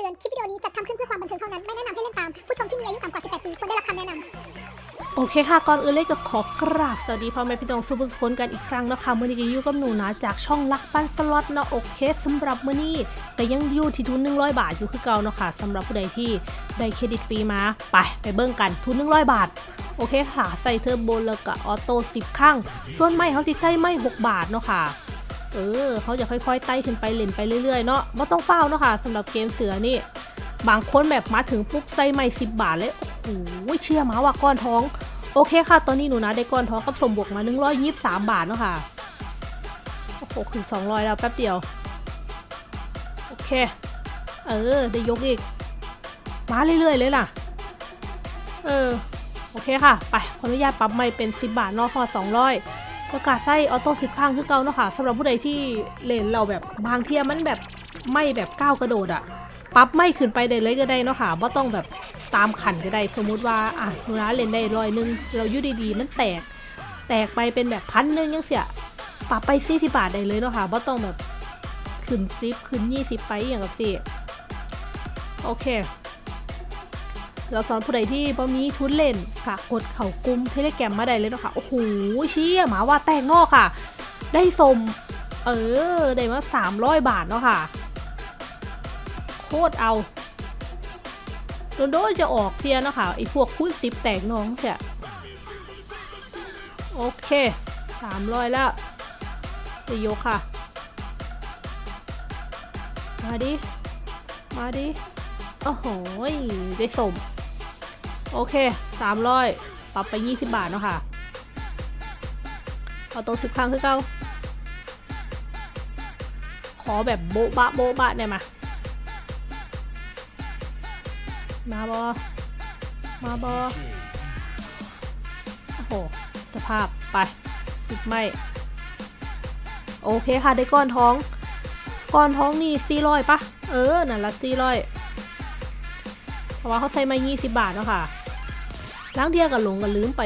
ตือน คลิปวิดีโอนี้จัดทำขึ้นเพื่อความบันเทิงเท่านั้น ไม่แนะนำให้เล่นตาม ผู้ชมที่มีอายุต่ำกว่า 18 ปีควรได้รับคำแนะนำ โอเคค่ะ ก่อนอื่นเลยก็ขอกราบสวัสดีพ่อแม่พี่น้องสุผู้สุคนกันอีกครั้งนะคะมื้อนี้ก็อยู่กับหนูนะจากช่องรักปั่นสล็อตเนาะโอเคสำหรับมื้อนี้แต่ยังอยู่ที่ทุน100 บาทอยู่คือเก่าเนาะค่ะสำหรับผู้ใดที่ได้เครดิตฟรีมาไปไปเบิ่งกันทุน100 บาทโอเคค่ะ ใส่เทอร์โบแล้วก็ auto 10ครั้งส่วนไม้เฮาสิใส่ไม้6บาทเนาะค่ะ เออเขาจะค่อยๆไต่ขึ้นไปเล่นไปเรื่อยๆเนาะไม่ต้องเฝ้าเนาะค่ะสำหรับเกมเสือนี่ บางคนแบบมาถึงปุ๊บใส่ไม่10บบาทเลยโอ้โหเชื่อมาว่าก้อนท้อง โอเคค่ะ ตอนนี้หนูนะได้ก้อนท้องกับสมบวกมา123 บาทเนาะค่ะโอ้โหถึง200 แล้วแป๊บเดียว โอเค เออ ได้ยกอีก มาเรื่อยๆเลยล่ะ เออ โอเคค่ะ ไปขออนุญาตปรับไม่เป็น 10 บาทนอกพอ200 ประกาศไส้ออโต้10ข้างคือเก่าเนาะค่ะสำหรับผู้ใดที่เล่นเราแบบบางเทียมันแบบไม่แบบก้าวกระโดดอะปรับไม่ขึ้นไปได้เลยก็ได้เนาะค่ะว่าต้องแบบตามขันก็ได้สมมุติว่าอะหนูนะเล่นได้ร้อยหนึงเราอยู่ดีๆ มันแตก แตกไปเป็นแบบพันหนึงยังเสียปรับไปซี่ที่บาทได้เลยเนาะค่ะว่าต้องแบบขึ้นซิปขึ้นยี่สิบไปอย่างกับสิโอเค เราสอนผู้ใดที่บ่มีทุนเล่นค่ะกดเข่ากุ้มเทเลแกรมมาได้เลยเนาะค่ะ โอ้โหเชี่ยหมาว่าแตกนอกค่ะ ได้สม เออ ได้มาสามร้อยบาทเนาะค่ะ โคตรเอาโดนโดนจะออกเทียเนาะค่ะไอพวกคูณสิบแตกน้องเสียโอเคสามร้อยแล้วจะยกค่ะ มาดิ มาดิ โอ้โหยได้สม โอเค 300 ปรับไป 20 บาทเนาะค่ะ เอาโต๊ะสิบครั้งคือเก้า ขอแบบโบ๊ะบะโบ๊ะบะได้ไหมมาบอ มาบอ โอ้โห สภาพไปสิบไม่ โอเคค่ะได้ก้อนท้อง ก้อนท้องนี่สี่ร้อยปะ เออ นั่นละสี่ร้อยเพราะว่าเขาใส่มา 20 บาทเนาะค่ะ ล้างเทียกับหลงกับลืมไป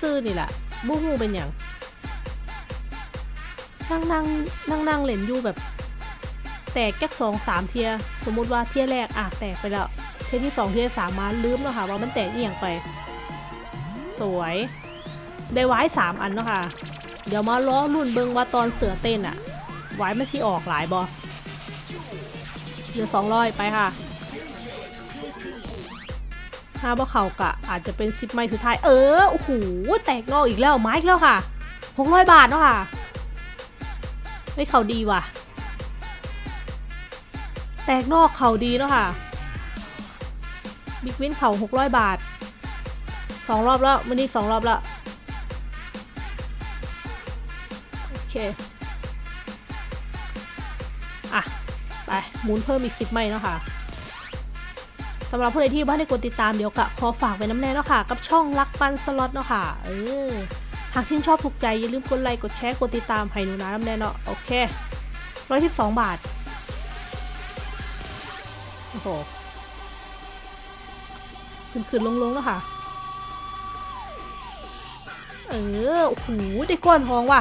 ซื่อๆนี่แหละบู้ฮูเป็นอย่างนั่งนั่งนั่งนั่งเล่นอยู่แบบ แตกแก๊กสองสามเทีย สมมุติว่าเทียแรกอะแตกไปแล้ว เทียที่สองเทียสามมาลืมแล้วค่ะว่ามันแตกเอียงไป สวย ได้ไว้สามอันเนาะค่ะ เดี๋ยวมาล้อรุ่นเบิงว่าตอนเสือเต้นอะไว้ไม่ที่ออกหลายบอเหลือสองร้อยไปค่ะ ถ้าว่าเขากะอาจจะเป็นซิปไม้สุดท้าย เออ โอ้โห แตกนอกอีกแล้วไม้อีกแล้วค่ะหกร้อยบาทเนาะค่ะ ไม่เขาดีว่ะ แตกนอกเขาดีเนาะค่ะ บิ๊กวินเขาหกร้อยบาทสองรอบแล้ววันนี้สองรอบแล้ว โอเค อะ ไปหมุนเพิ่มอีกสิบไม้เนาะค่ะ สำหรับผู้ใดที่บ้านได้กดติดตามเดี๋ยวกะขอฝากไว้น้ำแน่เนาะค่ะ กับช่องรักปันสล็อตเนาะค่ะ เออ หากชื่นชอบถูกใจ อย่าลืมกดไลค์กดแชร์กดติดตามให้หนูนะน้ำแน่เนาะโอเคร้อยสิบสองบาท โอ้โหขึ้นขึ้นลงลงๆแล้วค่ะ เออ โอ้โห ได้ก้อนทองว่ะ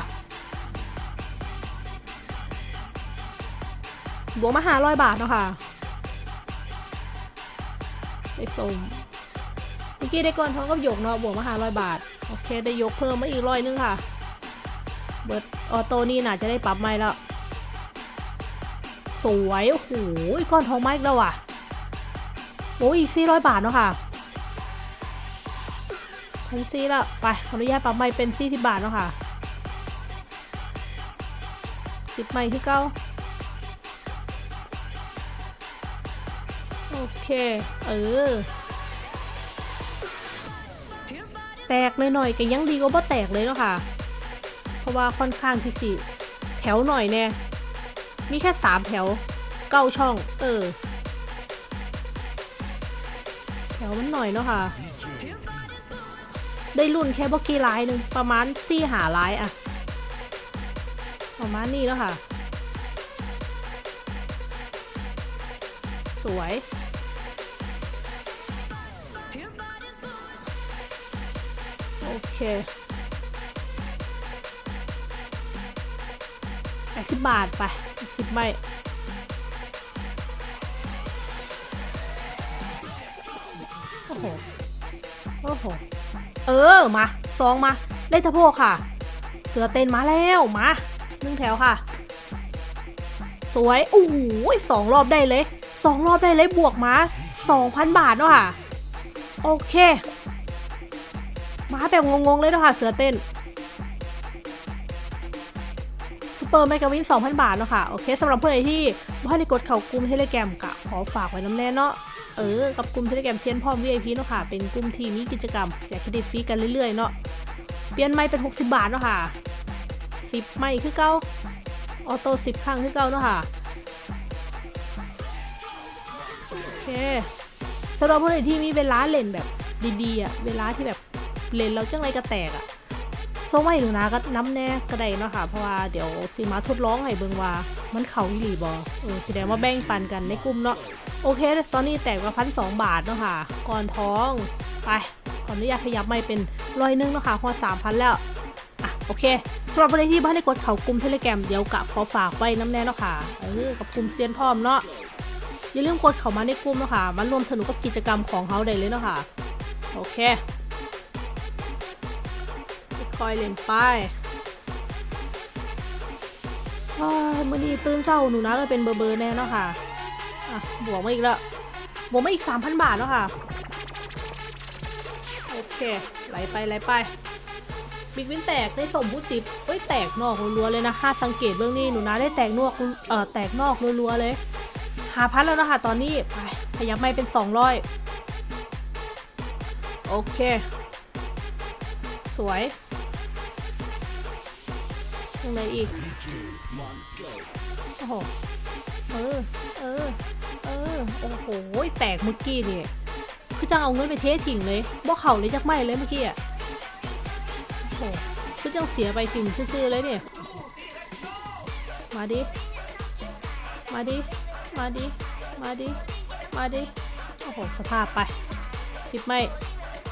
บวกมาหาร้อยบาทเนาะค่ะ ได้สมเมื่อกี้ได้ก้อนทองกับหยกเนาะบวกมาหาร้อยบาท โอเคได้ยกเพิ่มมาอีกร้อยนึงค่ะ เบิร์ดออโต้นี่น่าจะได้ปรับใหม่แล้ว สวย โอ้โหก้อนทองมาอีกแล้วว่ะโอ้ยอีกสี่ร้อยบาทเนาะค่ะพันซี่ล้วไปขออนุญาตปรับใหม่เป็นสี่สิบบาทเนาะค่ะสิบใหม่ที่เก้า โอเค เออ แตกหน่อยๆก็ยังดีกว่าบ่แตกเลยเนาะค่ะ เพราะว่าค่อนข้างที่สิแถวหน่อยแน่มีแค่สามแถวเก้าช่อง เออ แถวมันหน่อยเนาะค่ะ ได้รุ่นแค่บกี่ลายหนึ่งประมาณสี่หาลายอะประมาณนี้เนาะค่ะ สวย โอเคแปดสิบบาทไปสิไม่โอ้โห โอ้โห เออ มาสองมาได้สะโพกค่ะ เสือเต้นมาแล้ว มาหนึ่งแถวค่ะ สวยโอ้โหสองรอบได้เลยสองรอบได้เลยบวกมาสองพันบาทเนาะค่ะ โอเคาแบบงงๆเลยเนาะค่ะเสือเต้นซูเปอร์แมกกาวิน2,000 บาทเนาะค่ะโอเคสำหรับเพื่อนที่บ่ทันได้กดเข้ากลุ่มเทเลแกรมกะขอฝากไว้นำแน่เนาะเออกับกลุ่มเทเลแกรมเซียนพร้อม VIP เนาะค่ะเป็นกลุ่มที่มีกิจกรรมแจกเครดิตฟรีกันเรื่อยๆเนาะเปลี่ยนไม้เป็น 60 บาทเนาะค่ะ10ไม้คือเก่า auto 10ครั้งคือเก่าเนาะค่ะโอเคสำหรับผู้ใดที่มีเวลาเล่นแบบดีๆอะเวลาที่แบบ เล่นแล้วจังไรก็แตกอะส่งมาให้หนูนะก็นำแน่ก็ได้เนาะค่ะ เพราะว่าเดี๋ยวสิมาทดลองให้เบิ่งว่ามันเข่าอีหลีบอเออแสดงว่าแบ่งปันกันในกลุ่มเนาะโอเค ตอนนี้แตกมาพันสองบาทเนาะค่ะ ก่อนท้องไปขออนุญาตขยับไม่เป็นร้อยหนึงเนาะค่ะพอสามพันแล้วอะโอเคสำหรับวันที่บ้านในกดเข่ากลุ่มเทเลแกรมเดี๋ยวกะขอฝากไว้น้ำแน่เนาะค่ะเออกับกลุ่มเซียนพร้อมเนาะอย่าลืมกดเข้ามาในกลุ่มเนาะค่ะมารวมสนุกกับกิจกรรมของเขาได้เลยเนาะค่ะโอเค ค่อยเล่นไปว้ายมื่อนี้ตื่นเช้าหนูนะก็เป็นเบอร์เบอร์แน่เนาะค่ะ อะ บวกมาอีกแล้ว บวกมาอีก3,000บาทเนาะค่ะ โอเคไหลไปไหลไป บิ๊กวินแตกได้สมบูสิบเอ้ยแตกนอกรัวๆเลยนะ ถ้าสังเกตเบื้องนี้หนูนะได้แตกนอกเอ่อแตกนอกรัวๆเลย หาพันแล้วนะคะตอนนี้ ไปขยับไม่เป็น200โอเค สวย รงไหนอีก โอ้โห เออ เออ เออ โอ้โห แตกเมื่อกี้นี่คือจังเอาเงินไปเททิ้งเลยบ่เข่าเลยจักไม่เลยเมื่อกี้อะ โอ้โห คือจังเสียไปทิ้งซื่อๆเลยเนี่ย มาดิ มาดิ มาดิ มาดิ มาดิ โอ้โห สภาพไปสิบไม่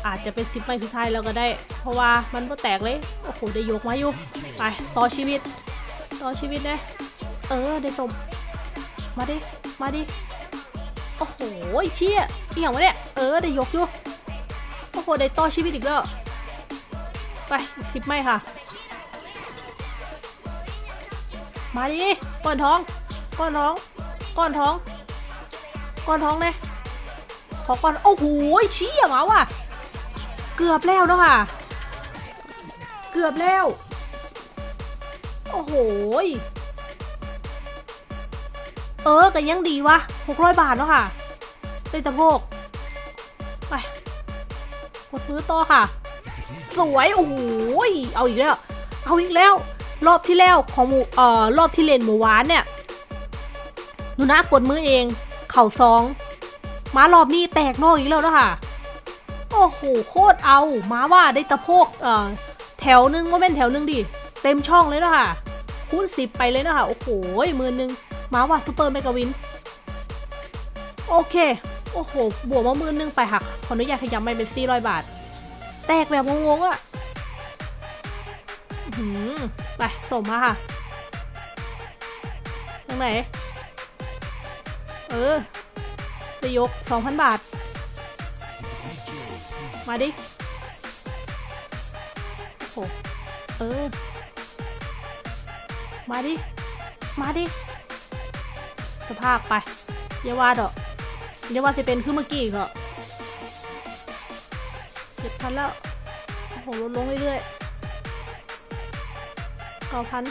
อาจจะเป็นสิบไม่สุดท้ายแล้วก็ได้ เพราะว่ามันก็แตกเลย โอ้โห ได้ยกมาอยู่ ไป ต่อชีวิต ต่อชีวิตนะเออ ได้สม มาดิ มาดิ โอ้โหเชี่ยอีหยังวะเนี่ย เออ ได้ยกอยู่ โอ้โห ได้ต่อชีวิตอีกแล้วไปอีกสิบไม่ค่ะ มาดิ ก้อนท้อง ก้อนท้อง ก้อนท้อง ก้อนท้องเลยขอก้อน โอ้โหเชี่ยมาว่ะ เกือบแล้วเนาะค่ะ เกือบแล้ว โอ้โห เออก็ยังดีวะ600บาทเนาะค่ะได้ตะโพกไปกดมือต่อค่ะ สวย โอ้โห เอาอีกแล้ว เอาอีกแล้ว รอบที่แล้วของหมูเอ่อ รอบที่เล่นหมูหวานเนี่ยหนูนะกดมือเอง เข้าซอง มารอบนี้แตกนอกอีกแล้วเนาะค่ะ โอ้โหโคตรเอามาว่าได้ตะโพกเอ่อแถวหนึงว่าเป็นแถวหนึงดิ เต็มช่องเลยเนาะค่ะคูณสิบไปเลยเนาะค่ะโอ้โหหมื่นหนึ่งมาว่า super mega win โอเค โอ้โห บวกมาหมื่นหนึ่งไปหักขออนุญาตขยับไม่เป็นสี่ร้อยบาท แตกแบบงงๆอะ่ะหือไปส่งมาค่ะตรงไหน เออจะยก2,000บาท มาดิโอ้โหเออ มาดิ มาดิ สภาพไปอย่าว่าดอกอย่าว่าจะเป็นขึ้นเมื่อกี้ก็เจ็ดพันแล้วโอ้โหลดลงเรื่อยๆเก้าพัน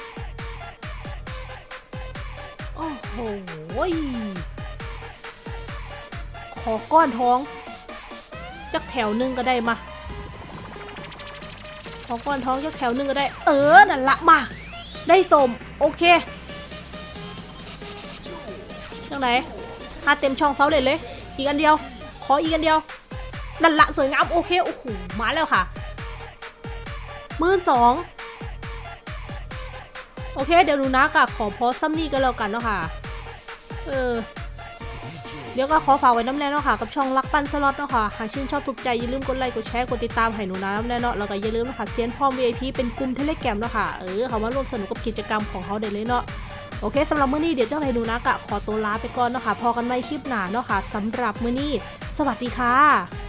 โอ้โหขอก้อนท้อง จักแถวหนึงก็ได้มาขอก้อนท้องจักแถวหนึงก็ได้ เออนั่นละมา ได้สมโอเคจังไหนหาเต็มช่องเสาเลยเลย อีกอันเดียว ขออีกอันเดียวนั่นละสวยงามโอเคโอ้โหมาแล้วค่ะหมื่นสองโอเค เดี๋ยวดูนะกับขอพอส่ำนี้กันแล้วกันเนาะค่ะ เออ เดี๋ยวก็ขอฝากไว้นำแน่เนาะค่ะกับช่องรักปั่นสล็อตเนาะค่ะหากชื่นชอบถูกใจอย่าลืมกดไลค์กดแชร์กดติดตามให้หนูนะนำแน่เนาะแล้วก็อย่าลืมนะคะเซียนพร้อม VIP เป็นกลุ่มเทเลแกรมเนาะค่ะเออเขามาร่วมสนุกกับกิจกรรมของเขาได้เลยเนาะโอเคสำหรับมื้อนี้เดี๋ยวเจ้าไหนูนะกะขอตัวลาไปก่อนเนาะค่ะพอกันใหม่คลิปหน้าเนาะค่ะสำหรับมื้อนี้ สวัสดีค่ะ